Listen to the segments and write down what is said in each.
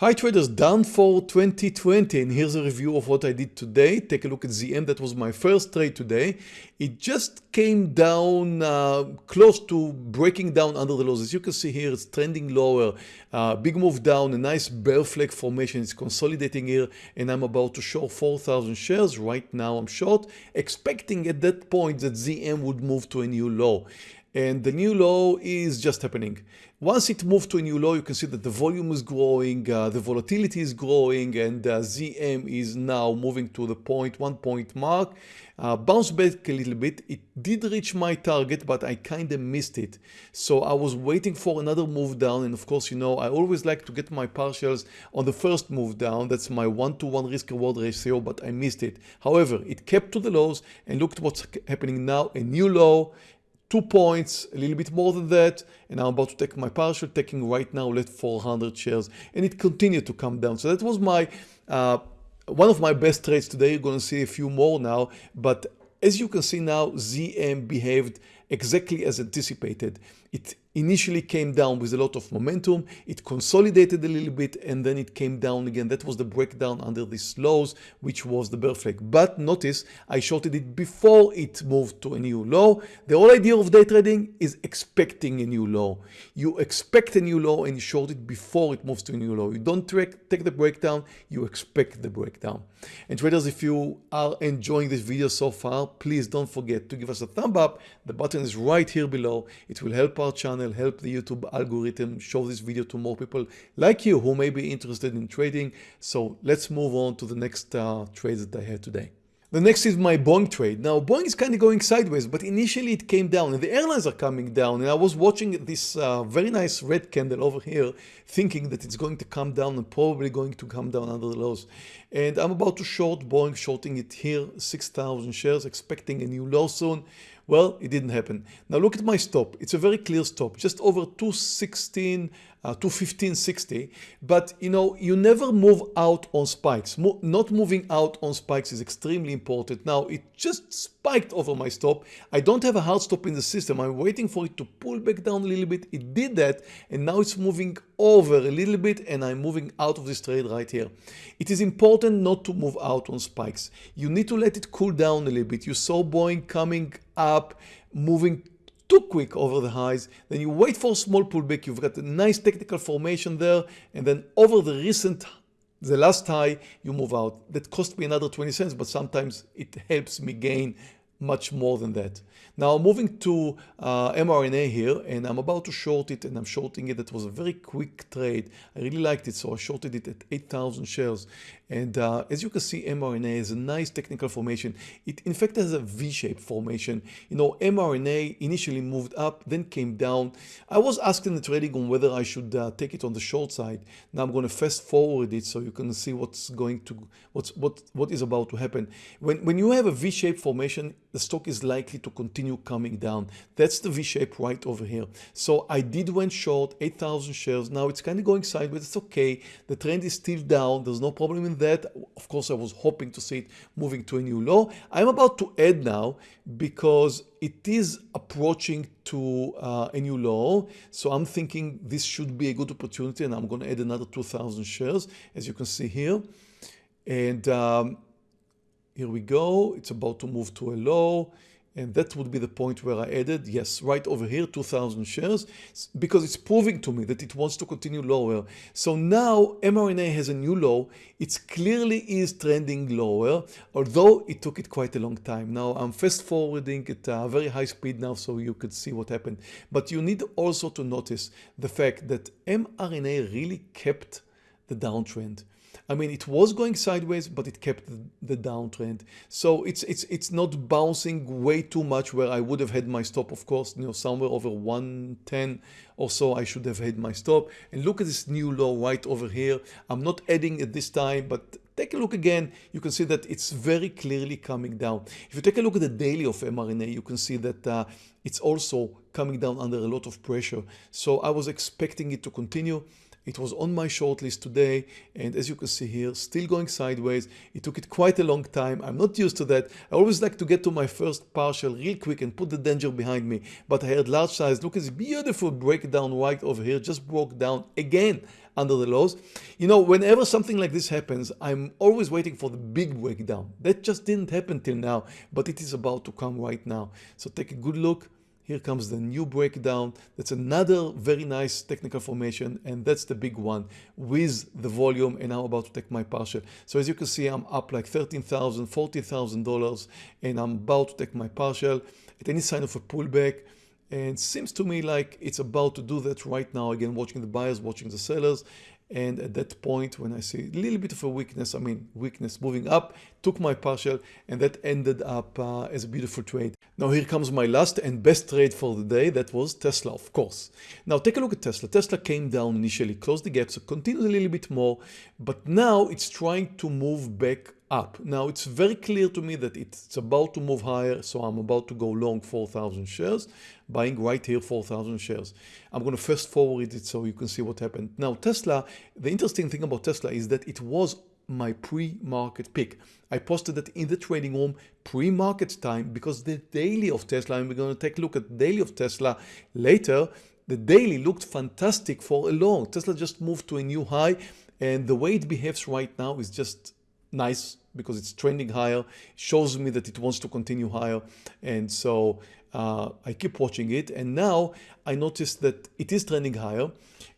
Hi traders, down for 2020 and here's a review of what I did today. Take a look at ZM, that was my first trade today. It just came down uh, close to breaking down under the lows. As you can see here, it's trending lower. Uh, big move down, a nice bear flag formation. It's consolidating here and I'm about to short 4,000 shares. Right now I'm short, expecting at that point that ZM would move to a new low and the new low is just happening. Once it moved to a new low, you can see that the volume is growing, uh, the volatility is growing, and uh, ZM is now moving to the point, one point mark. Uh, bounced back a little bit. It did reach my target, but I kind of missed it. So I was waiting for another move down. And of course, you know, I always like to get my partials on the first move down. That's my one-to-one -one risk reward ratio, but I missed it. However, it kept to the lows and looked what's happening now, a new low, two points, a little bit more than that, and I'm about to take my partial, taking right now let 400 shares, and it continued to come down. So that was my uh, one of my best trades today. You're going to see a few more now, but as you can see now, ZM behaved exactly as anticipated. It initially came down with a lot of momentum, it consolidated a little bit and then it came down again. That was the breakdown under these lows, which was the bear flag. But notice I shorted it before it moved to a new low. The whole idea of day trading is expecting a new low. You expect a new low and you short it before it moves to a new low. You don't take the breakdown, you expect the breakdown. And traders, if you are enjoying this video so far, please don't forget to give us a thumb up. The button is right here below. It will help our channel, help the YouTube algorithm, show this video to more people like you who may be interested in trading. So let's move on to the next uh, trades that I had today. The next is my Boeing trade. Now Boeing is kind of going sideways, but initially it came down and the airlines are coming down. And I was watching this uh, very nice red candle over here, thinking that it's going to come down and probably going to come down under the lows. And I'm about to short Boeing, shorting it here, 6,000 shares, expecting a new low soon. Well, it didn't happen. Now look at my stop. It's a very clear stop, just over 216, uh, 215.60. But you know, you never move out on spikes. Mo not moving out on spikes is extremely important. Now it just spiked over my stop. I don't have a hard stop in the system. I'm waiting for it to pull back down a little bit. It did that and now it's moving over a little bit and I'm moving out of this trade right here. It is important not to move out on spikes. You need to let it cool down a little bit. You saw Boeing coming up, moving too quick over the highs, then you wait for a small pullback, you've got a nice technical formation there, and then over the recent, the last high, you move out. That cost me another 20 cents, but sometimes it helps me gain much more than that. Now moving to uh, mRNA here and I'm about to short it and I'm shorting it. That was a very quick trade. I really liked it so I shorted it at 8,000 shares and uh, as you can see mRNA is a nice technical formation. It in fact has a V-shaped formation. You know mRNA initially moved up then came down. I was asked in the trading on whether I should uh, take it on the short side. Now I'm going to fast forward it so you can see what's going to what's what what is about to happen. When when you have a V-shaped formation the stock is likely to continue coming down. That's the V-shape right over here. So I did went short 8,000 shares. Now it's kind of going sideways. It's okay. The trend is still down. There's no problem in that. Of course, I was hoping to see it moving to a new low. I'm about to add now because it is approaching to uh, a new low. So I'm thinking this should be a good opportunity and I'm going to add another 2,000 shares as you can see here. And um, here we go. It's about to move to a low. And that would be the point where I added, yes, right over here, 2000 shares, because it's proving to me that it wants to continue lower. So now mRNA has a new low. It clearly is trending lower, although it took it quite a long time. Now I'm fast forwarding at a very high speed now so you could see what happened. But you need also to notice the fact that mRNA really kept the downtrend. I mean, it was going sideways, but it kept the, downtrend. So it's it's it's not bouncing way too much where I would have had my stop, of course, you know, somewhere over 110 or so I should have had my stop. And look at this new low right over here. I'm not adding at this time, but take a look again. You can see that it's very clearly coming down. If you take a look at the daily of mRNA, you can see that uh, it's also coming down under a lot of pressure. So I was expecting it to continue. It was on my shortlist today and as you can see here still going sideways. It took it quite a long time. I'm not used to that. I always like to get to my first partial real quick and put the danger behind me but I had large size. Look at this beautiful breakdown right over here just broke down again under the lows. You know, whenever something like this happens, I'm always waiting for the big breakdown. That just didn't happen till now, but it is about to come right now. So take a good look. Here comes the new breakdown. That's another very nice technical formation and that's the big one with the volume and I'm about to take my partial. So as you can see, I'm up like $13,000, $40,000 and I'm about to take my partial at any sign of a pullback and seems to me like it's about to do that right now again watching the buyers watching the sellers and at that point when I see a little bit of a weakness I mean weakness moving up took my partial and that ended up uh, as a beautiful trade. Now here comes my last and best trade for the day. That was Tesla of course. Now take a look at Tesla. Tesla came down initially closed the gap so continued a little bit more but now it's trying to move back up. Now it's very clear to me that it's about to move higher, so I'm about to go long 4,000 shares, buying right here 4,000 shares. I'm going to fast forward it so you can see what happened. Now Tesla, the interesting thing about Tesla is that it was my pre-market pick. I posted that in the trading room pre-market time because the daily of Tesla, and we're going to take a look at daily of Tesla later, the daily looked fantastic for a long. Tesla just moved to a new high and the way it behaves right now is just nice because it's trending higher, shows me that it wants to continue higher. And so uh, I keep watching it. And now I noticed that it is trending higher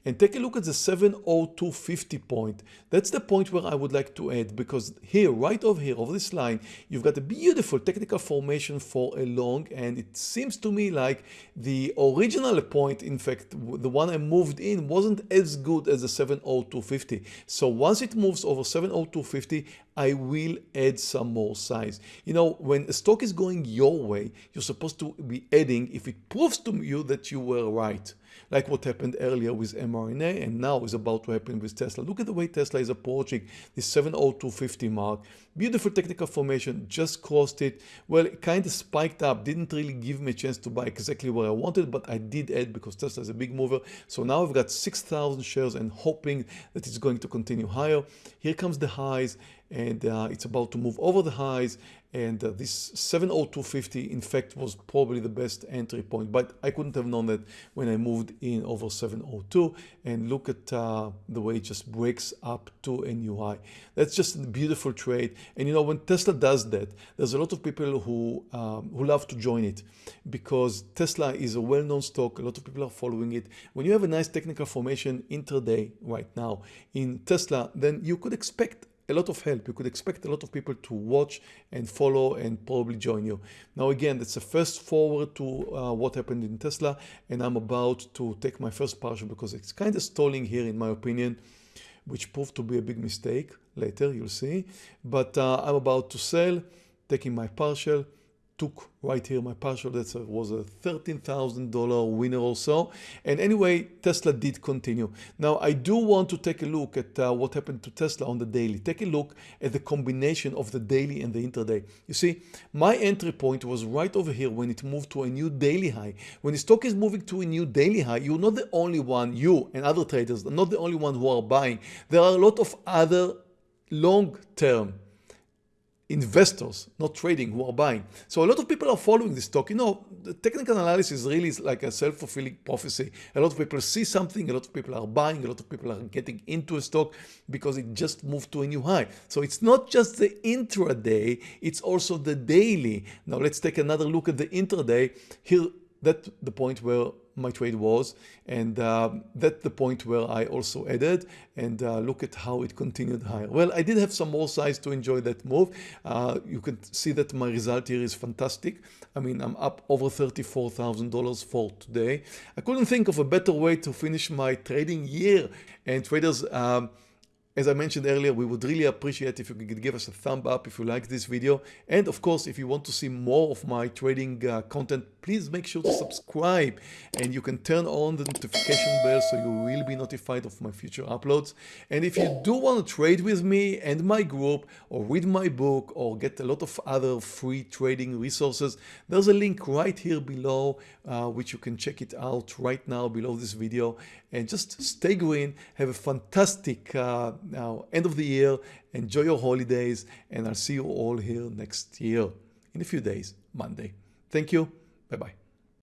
and take a look at the 70250 point. That's the point where I would like to add because here, right over here, over this line, you've got a beautiful technical formation for a long and it seems to me like the original point, in fact, the one I moved in wasn't as good as the 70250. So once it moves over 70250, I will add some more size. You know, when a stock is going your way, you're supposed to be adding if it proves to you that you were right like what happened earlier with mRNA and now is about to happen with Tesla. Look at the way Tesla is approaching the 70250 mark. Beautiful technical formation, just crossed it. Well, it kind of spiked up, didn't really give me a chance to buy exactly where I wanted, but I did add because Tesla is a big mover. So now I've got 6,000 shares and hoping that it's going to continue higher. Here comes the highs and uh, it's about to move over the highs and uh, this 70250 in fact was probably the best entry point but I couldn't have known that when I moved in over 702 and look at uh, the way it just breaks up to a new high. That's just a beautiful trade. And you know when Tesla does that there's a lot of people who um, who love to join it because Tesla is a well-known stock. A lot of people are following it. When you have a nice technical formation intraday right now in Tesla then you could expect a lot of help. You could expect a lot of people to watch and follow and probably join you. Now again, that's a first forward to uh, what happened in Tesla and I'm about to take my first partial because it's kind of stalling here in my opinion, which proved to be a big mistake. Later you'll see. But uh, I'm about to sell, taking my partial took right here my partial that was a $13,000 winner or so and anyway Tesla did continue. Now I do want to take a look at uh, what happened to Tesla on the daily. Take a look at the combination of the daily and the intraday. You see my entry point was right over here when it moved to a new daily high. When the stock is moving to a new daily high you're not the only one you and other traders are not the only one who are buying. There are a lot of other long-term investors, not trading, who are buying. So a lot of people are following this stock. You know, the technical analysis really is like a self-fulfilling prophecy. A lot of people see something, a lot of people are buying, a lot of people are getting into a stock because it just moved to a new high. So it's not just the intraday, it's also the daily. Now let's take another look at the intraday. Here, that's the point where my trade was and uh, that's the point where I also added and uh, look at how it continued higher. Well, I did have some more size to enjoy that move. Uh, you can see that my result here is fantastic. I mean, I'm up over $34,000 for today. I couldn't think of a better way to finish my trading year and traders um, as I mentioned earlier, we would really appreciate if you could give us a thumb up if you like this video. And of course, if you want to see more of my trading uh, content, please make sure to subscribe and you can turn on the notification bell so you will be notified of my future uploads. And if you do want to trade with me and my group or read my book or get a lot of other free trading resources, there's a link right here below uh, which you can check it out right now below this video and just stay green, have a fantastic uh, now end of the year enjoy your holidays and I'll see you all here next year. In a few days Monday. Thank you. Bye bye